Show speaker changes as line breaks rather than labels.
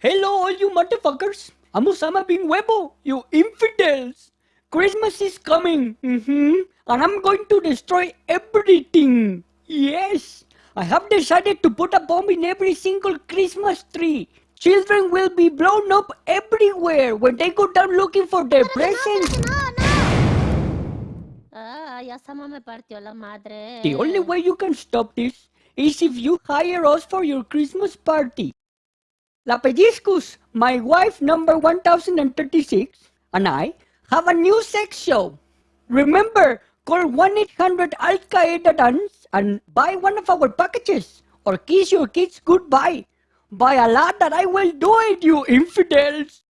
Hello, all you motherfuckers. I'm Osama bin Webo, you infidels. Christmas is coming, mm-hmm, and I'm going to destroy everything. Yes, I have decided to put a bomb in every single Christmas tree. Children will be blown up everywhere when they go down looking for their presents.
No, no. Ah, ya Sama me partió la madre.
The only way you can stop this is if you hire us for your Christmas party. La Pellizcos, my wife number 1036, and I have a new sex show. Remember, call 1-800-Al-Qaeda Dance and buy one of our packages or kiss your kids goodbye. By Allah that I will do it, you infidels!